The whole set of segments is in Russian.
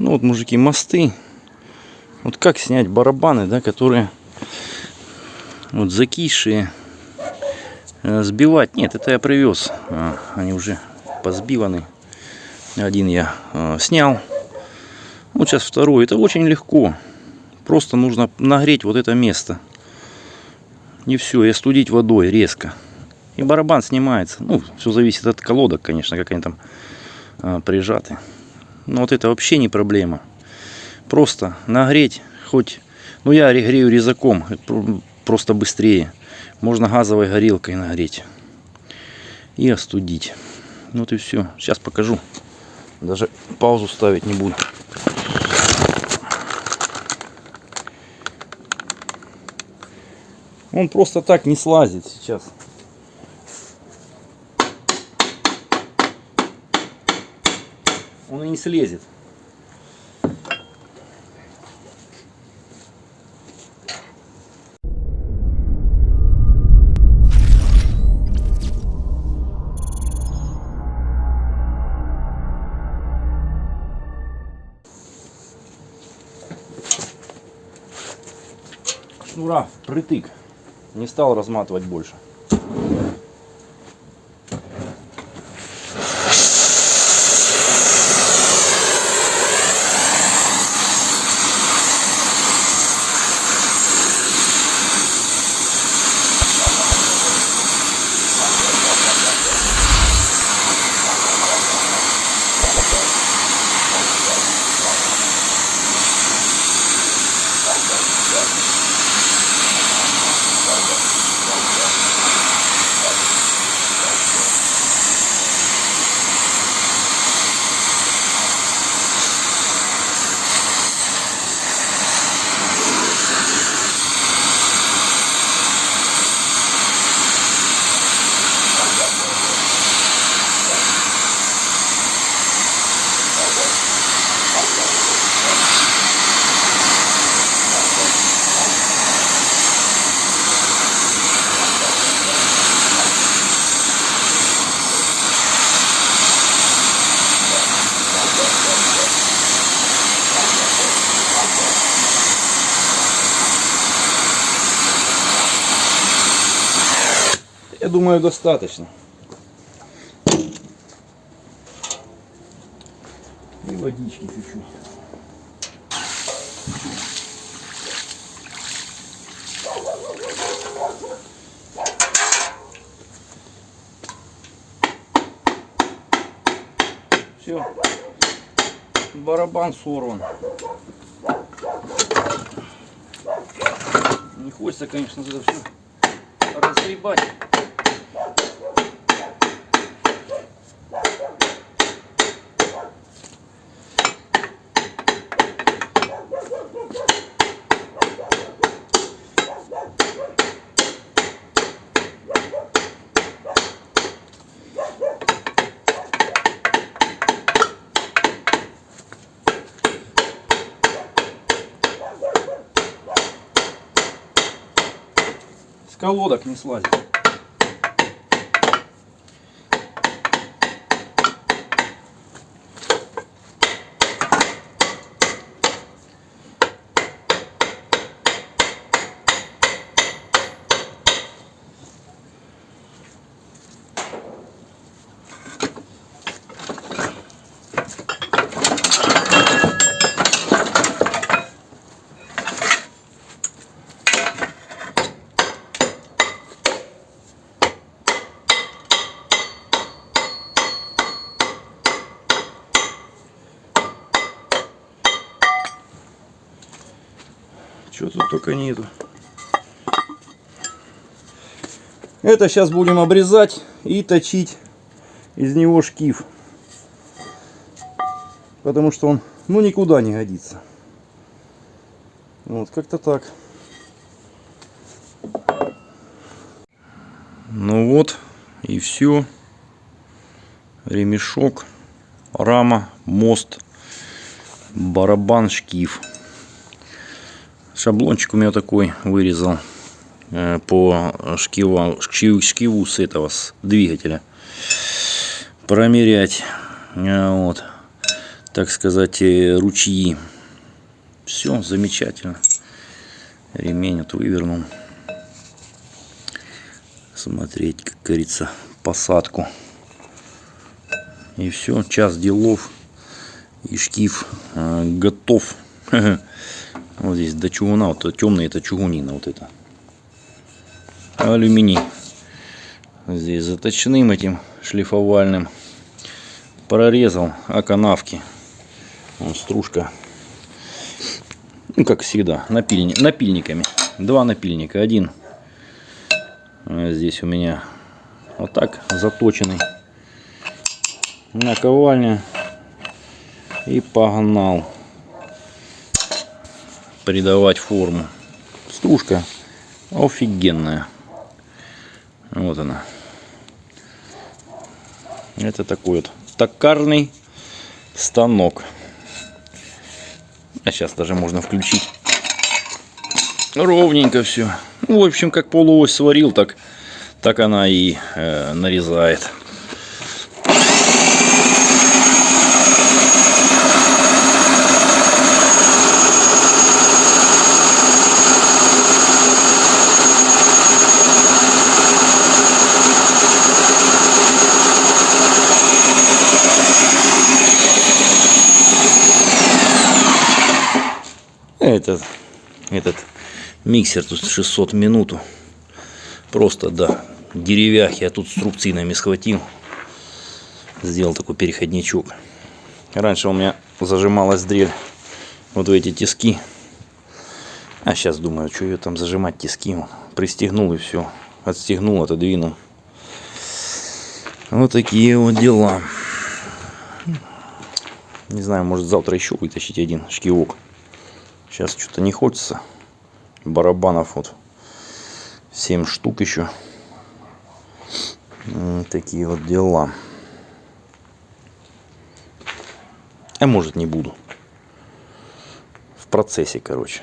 Ну вот, мужики, мосты. Вот как снять барабаны, да, которые вот закисшие. Э, Сбивать. Нет, это я привез. А, Они уже позбиваны. Один я э, снял. Вот сейчас второй. Это очень легко. Просто нужно нагреть вот это место. И все, и остудить водой резко. И барабан снимается. Ну, все зависит от колодок, конечно, как они там а, прижаты. Но вот это вообще не проблема. Просто нагреть хоть... Ну, я грею резаком, просто быстрее. Можно газовой горелкой нагреть. И остудить. Вот и все. Сейчас покажу. Даже паузу ставить не буду. Он просто так не слазит сейчас. Он и не слезет. Шнура притык. Не стал разматывать больше. Думаю, достаточно. И водички чуть-чуть. Все. Барабан сорван. Не хочется, конечно, это все разгребать. Колодок не слазит. Чего тут только нету. Это сейчас будем обрезать и точить из него шкив. Потому что он ну никуда не годится. Вот как-то так. Ну вот и все. Ремешок, рама, мост, барабан, шкив. Шаблончик у меня такой вырезал э, по шкиву, шкиву, с этого, с двигателя. Промерять. Э, Вот. так сказать, э, ручьи. Все замечательно. Ремень вот вывернул. Смотреть, как говорится, посадку. И все, час делов. И шкив готов. Вот здесь до чугуна, вот темный это чугунина, вот это. Алюминий. Здесь заточенным этим шлифовальным. Прорезал оканавки. Вон стружка. Ну, как всегда, напильни, напильниками. Два напильника. Один здесь у меня вот так заточенный. Наковальня. И погнал придавать форму. Стружка офигенная. Вот она. Это такой вот токарный станок. А сейчас даже можно включить. Ровненько все. Ну, в общем, как полуось сварил, так, так она и э, нарезает. Этот, этот миксер тут 600 минуту. Просто, да, деревяхи. Я тут струбцинами схватил. Сделал такой переходничок. Раньше у меня зажималась дрель вот в эти тиски. А сейчас думаю, что ее там зажимать тиски. Пристегнул и все. Отстегнул, отодвинул. Вот такие вот дела. Не знаю, может завтра еще вытащить один шкивок. Сейчас что-то не хочется. Барабанов вот 7 штук еще. Такие вот дела. А может не буду. В процессе, короче.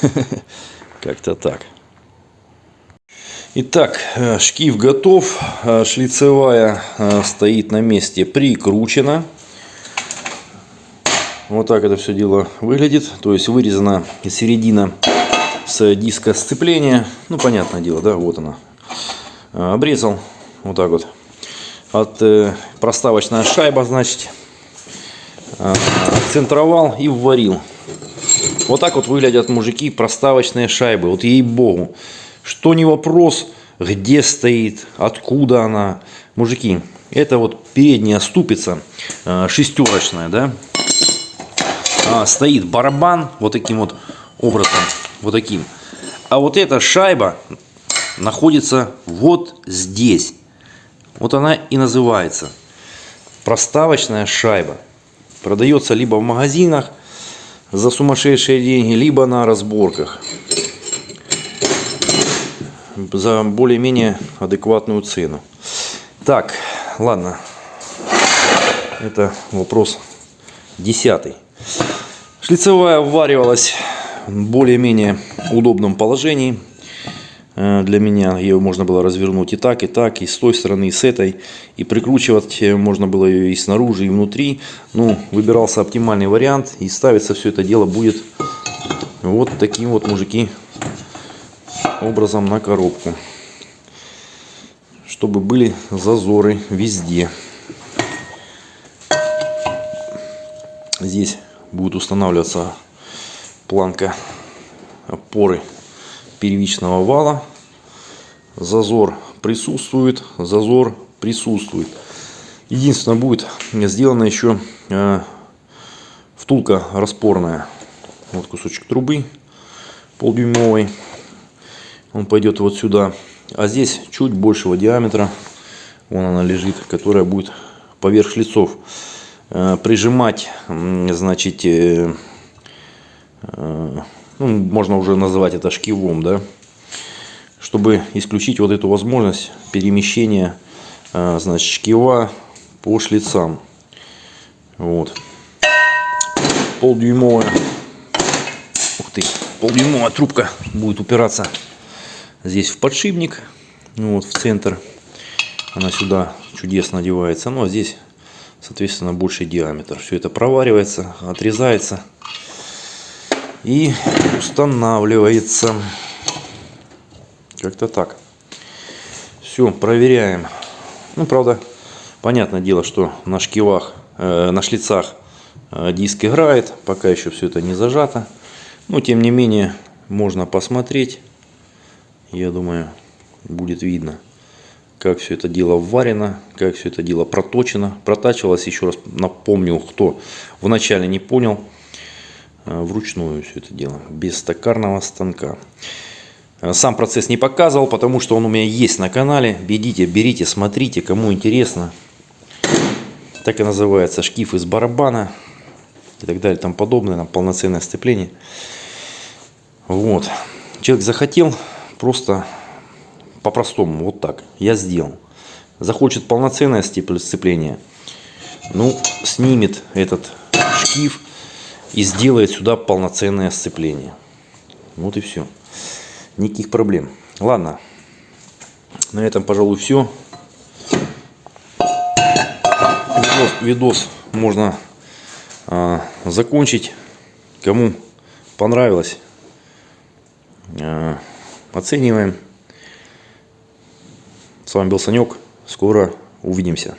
Как-то так. Итак, э, шкив готов. Э, шлицевая э, стоит на месте прикручена. Вот так это все дело выглядит. То есть вырезана середина с диска сцепления. Ну, понятное дело, да, вот она. А, обрезал вот так вот. От э, проставочная шайба, значит, э, центровал и вварил. Вот так вот выглядят мужики проставочные шайбы. Вот ей-богу. Что не вопрос, где стоит, откуда она. Мужики, это вот передняя ступица э, шестерочная, да, а, стоит барабан вот таким вот образом, вот таким. А вот эта шайба находится вот здесь. Вот она и называется. Проставочная шайба. Продается либо в магазинах за сумасшедшие деньги, либо на разборках. За более-менее адекватную цену. Так, ладно. Это вопрос десятый. Шлицевая вваривалась в более-менее удобном положении. Э, для меня ее можно было развернуть и так, и так, и с той стороны, и с этой. И прикручивать можно было ее и снаружи, и внутри. Ну, выбирался оптимальный вариант. И ставиться все это дело будет вот таким вот, мужики, образом на коробку. Чтобы были зазоры везде. Здесь будет устанавливаться планка опоры первичного вала. Зазор присутствует, зазор присутствует. Единственное, будет сделана еще э, втулка распорная. Вот кусочек трубы полдюймовый. Он пойдет вот сюда. А здесь чуть большего диаметра. Вон она лежит, которая будет поверх шлицов. Э, прижимать, значит, э, э, ну, можно уже называть это шкивом, да, чтобы исключить вот эту возможность перемещения, значит, шкива по шлицам. Вот. Полдюймовая, ух ты, полдюймовая трубка будет упираться здесь в подшипник, ну, вот в центр. Она сюда чудесно одевается. Ну а здесь соответственно, больший диаметр. Все это проваривается, отрезается и устанавливается. Как-то так. Все, проверяем. Ну, правда, понятное дело, что на шкивах, э, на шлицах э, диск играет. Пока еще все это не зажато. Но, тем не менее, можно посмотреть. Я думаю, будет видно, как все это дело варено, как все это дело проточено. Протачивалось, еще раз напомню, кто вначале не понял, э, вручную все это дело, без токарного станка. Э, Сам процесс не показывал, потому что он у меня есть на канале. Бедите, берите, смотрите, кому интересно. Так и называется шкив из барабана и так далее, там подобное, там полноценное сцепление. Вот. Человек захотел просто по-простому, вот так. Я сделал. Захочет полноценное сцепление, ну, снимет этот шкив и сделает сюда полноценное сцепление. Вот и все. Никаких проблем. Ладно. На этом, пожалуй, все. Видос, видос можно а, закончить. Кому понравилось, а, оцениваем. С вами был Санек. Скоро увидимся.